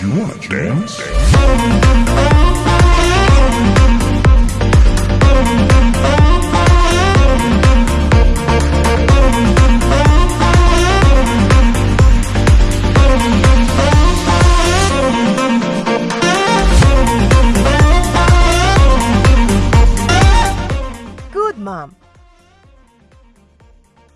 you want, dance. Good mom.